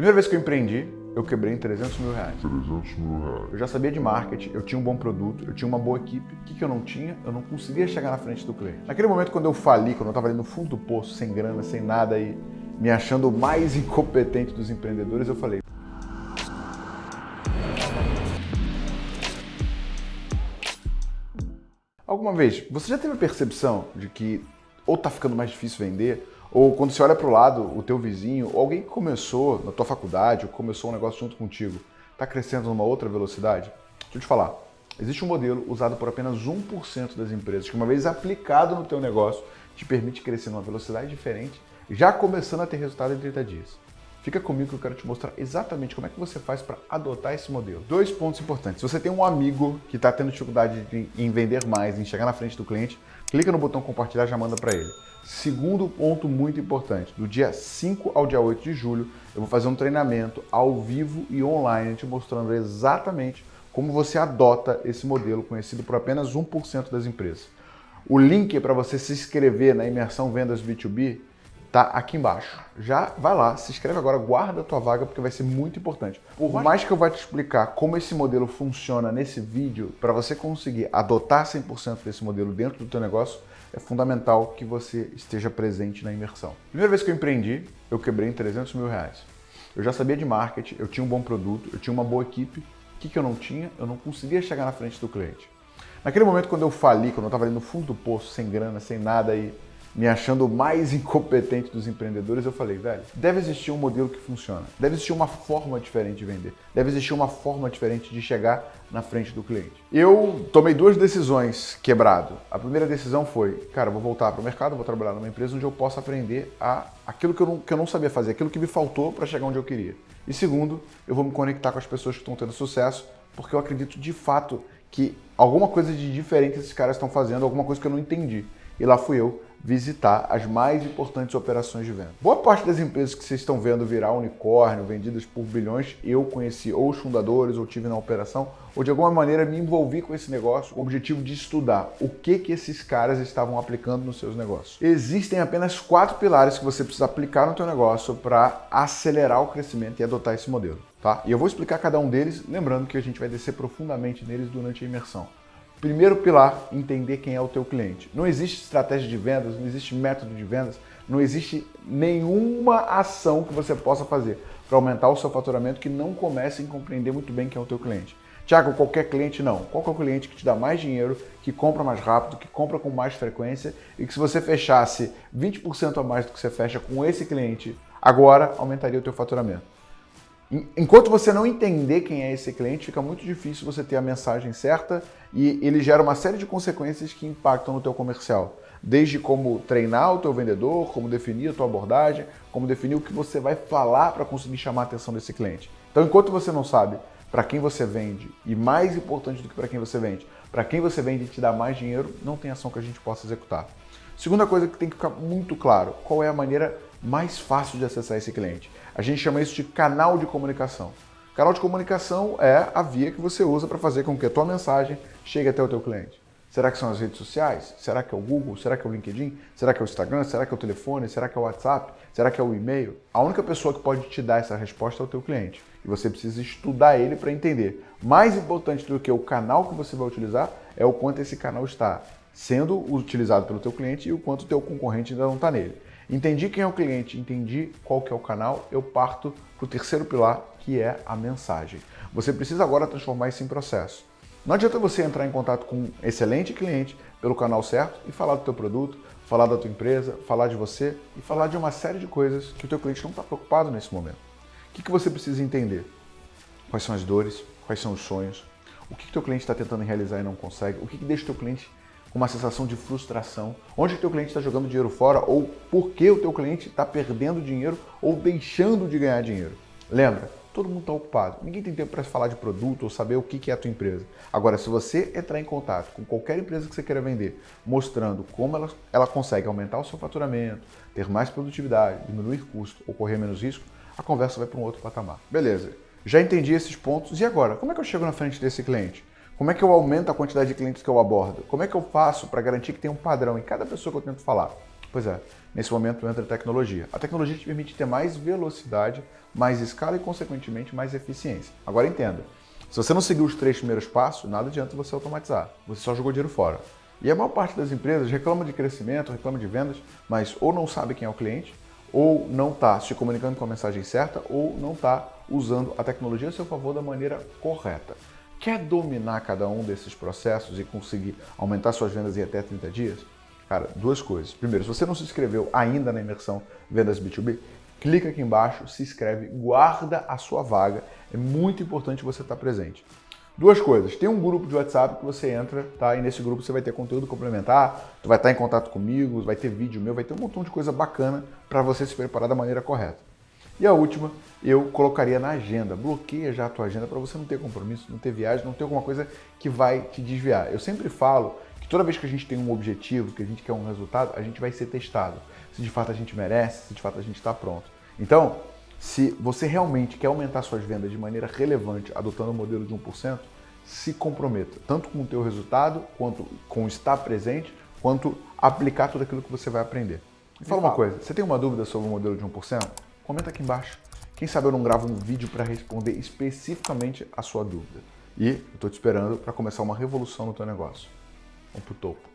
Primeira vez que eu empreendi, eu quebrei em 300 mil reais. 300 mil reais. Eu já sabia de marketing, eu tinha um bom produto, eu tinha uma boa equipe. O que, que eu não tinha? Eu não conseguia chegar na frente do cliente. Naquele momento, quando eu fali, quando eu estava ali no fundo do poço, sem grana, sem nada e me achando o mais incompetente dos empreendedores, eu falei, Alguma vez, você já teve a percepção de que ou está ficando mais difícil vender, ou quando você olha para o lado, o teu vizinho, ou alguém que começou na tua faculdade, ou começou um negócio junto contigo, está crescendo numa outra velocidade? Deixa eu te falar, existe um modelo usado por apenas 1% das empresas, que uma vez aplicado no teu negócio, te permite crescer numa velocidade diferente, já começando a ter resultado em 30 dias. Fica comigo que eu quero te mostrar exatamente como é que você faz para adotar esse modelo. Dois pontos importantes. Se você tem um amigo que está tendo dificuldade em vender mais, em chegar na frente do cliente, clica no botão compartilhar e já manda para ele. Segundo ponto muito importante, do dia 5 ao dia 8 de julho, eu vou fazer um treinamento ao vivo e online te mostrando exatamente como você adota esse modelo conhecido por apenas 1% das empresas. O link para você se inscrever na imersão Vendas B2B tá aqui embaixo. Já vai lá, se inscreve agora, guarda a tua vaga porque vai ser muito importante. Por mais que eu vá te explicar como esse modelo funciona nesse vídeo, para você conseguir adotar 100% desse modelo dentro do teu negócio, é fundamental que você esteja presente na imersão. Primeira vez que eu empreendi, eu quebrei em 300 mil reais. Eu já sabia de marketing, eu tinha um bom produto, eu tinha uma boa equipe. O que, que eu não tinha? Eu não conseguia chegar na frente do cliente. Naquele momento, quando eu fali, quando eu estava ali no fundo do poço, sem grana, sem nada, e me achando o mais incompetente dos empreendedores, eu falei, velho, deve existir um modelo que funciona, deve existir uma forma diferente de vender, deve existir uma forma diferente de chegar na frente do cliente. Eu tomei duas decisões quebrado. A primeira decisão foi, cara, vou voltar para o mercado, vou trabalhar numa empresa onde eu possa aprender a aquilo que eu não, que eu não sabia fazer, aquilo que me faltou para chegar onde eu queria. E segundo, eu vou me conectar com as pessoas que estão tendo sucesso, porque eu acredito de fato que alguma coisa de diferente esses caras estão fazendo, alguma coisa que eu não entendi. E lá fui eu visitar as mais importantes operações de venda. Boa parte das empresas que vocês estão vendo virar unicórnio, vendidas por bilhões, eu conheci ou os fundadores, ou tive na operação, ou de alguma maneira me envolvi com esse negócio com o objetivo de estudar o que, que esses caras estavam aplicando nos seus negócios. Existem apenas quatro pilares que você precisa aplicar no teu negócio para acelerar o crescimento e adotar esse modelo. Tá? E eu vou explicar cada um deles, lembrando que a gente vai descer profundamente neles durante a imersão. Primeiro pilar, entender quem é o teu cliente. Não existe estratégia de vendas, não existe método de vendas, não existe nenhuma ação que você possa fazer para aumentar o seu faturamento que não comece em compreender muito bem quem é o teu cliente. Tiago, qualquer cliente não. Qual é o cliente que te dá mais dinheiro, que compra mais rápido, que compra com mais frequência e que se você fechasse 20% a mais do que você fecha com esse cliente, agora aumentaria o teu faturamento. Enquanto você não entender quem é esse cliente, fica muito difícil você ter a mensagem certa e ele gera uma série de consequências que impactam no teu comercial. Desde como treinar o teu vendedor, como definir a tua abordagem, como definir o que você vai falar para conseguir chamar a atenção desse cliente. Então, enquanto você não sabe para quem você vende e mais importante do que para quem você vende, para quem você vende e te dá mais dinheiro, não tem ação que a gente possa executar. Segunda coisa que tem que ficar muito claro, qual é a maneira mais fácil de acessar esse cliente. A gente chama isso de canal de comunicação. Canal de comunicação é a via que você usa para fazer com que a tua mensagem chegue até o teu cliente. Será que são as redes sociais? Será que é o Google? Será que é o LinkedIn? Será que é o Instagram? Será que é o telefone? Será que é o WhatsApp? Será que é o e-mail? A única pessoa que pode te dar essa resposta é o teu cliente. E você precisa estudar ele para entender. Mais importante do que o canal que você vai utilizar é o quanto esse canal está sendo utilizado pelo teu cliente e o quanto o teu concorrente ainda não está nele. Entendi quem é o cliente, entendi qual que é o canal, eu parto para o terceiro pilar, que é a mensagem. Você precisa agora transformar isso em processo. Não adianta você entrar em contato com um excelente cliente pelo canal certo e falar do teu produto, falar da tua empresa, falar de você e falar de uma série de coisas que o teu cliente não está preocupado nesse momento. O que, que você precisa entender? Quais são as dores? Quais são os sonhos? O que o teu cliente está tentando realizar e não consegue? O que, que deixa o teu cliente com uma sensação de frustração. Onde o teu cliente está jogando dinheiro fora ou por que o teu cliente está perdendo dinheiro ou deixando de ganhar dinheiro. Lembra, todo mundo está ocupado. Ninguém tem tempo para falar de produto ou saber o que é a tua empresa. Agora, se você entrar em contato com qualquer empresa que você queira vender, mostrando como ela, ela consegue aumentar o seu faturamento, ter mais produtividade, diminuir custo ou correr menos risco, a conversa vai para um outro patamar. Beleza, já entendi esses pontos e agora? Como é que eu chego na frente desse cliente? Como é que eu aumento a quantidade de clientes que eu abordo? Como é que eu faço para garantir que tem um padrão em cada pessoa que eu tento falar? Pois é, nesse momento entra a tecnologia. A tecnologia te permite ter mais velocidade, mais escala e, consequentemente, mais eficiência. Agora entenda, se você não seguir os três primeiros passos, nada adianta você automatizar. Você só jogou dinheiro fora. E a maior parte das empresas reclama de crescimento, reclama de vendas, mas ou não sabe quem é o cliente, ou não está se comunicando com a mensagem certa, ou não está usando a tecnologia a seu favor da maneira correta. Quer dominar cada um desses processos e conseguir aumentar suas vendas em até 30 dias? Cara, duas coisas. Primeiro, se você não se inscreveu ainda na imersão Vendas B2B, clica aqui embaixo, se inscreve, guarda a sua vaga. É muito importante você estar presente. Duas coisas. Tem um grupo de WhatsApp que você entra, tá? E nesse grupo você vai ter conteúdo complementar, tu vai estar em contato comigo, vai ter vídeo meu, vai ter um montão de coisa bacana para você se preparar da maneira correta. E a última, eu colocaria na agenda. Bloqueia já a tua agenda para você não ter compromisso, não ter viagem, não ter alguma coisa que vai te desviar. Eu sempre falo que toda vez que a gente tem um objetivo, que a gente quer um resultado, a gente vai ser testado. Se de fato a gente merece, se de fato a gente está pronto. Então, se você realmente quer aumentar suas vendas de maneira relevante, adotando o modelo de 1%, se comprometa, tanto com o teu resultado, quanto com estar presente, quanto aplicar tudo aquilo que você vai aprender. Me fala uma coisa, você tem uma dúvida sobre o modelo de 1%? Comenta aqui embaixo. Quem sabe eu não gravo um vídeo para responder especificamente a sua dúvida. E eu estou te esperando para começar uma revolução no teu negócio. Vamos pro topo.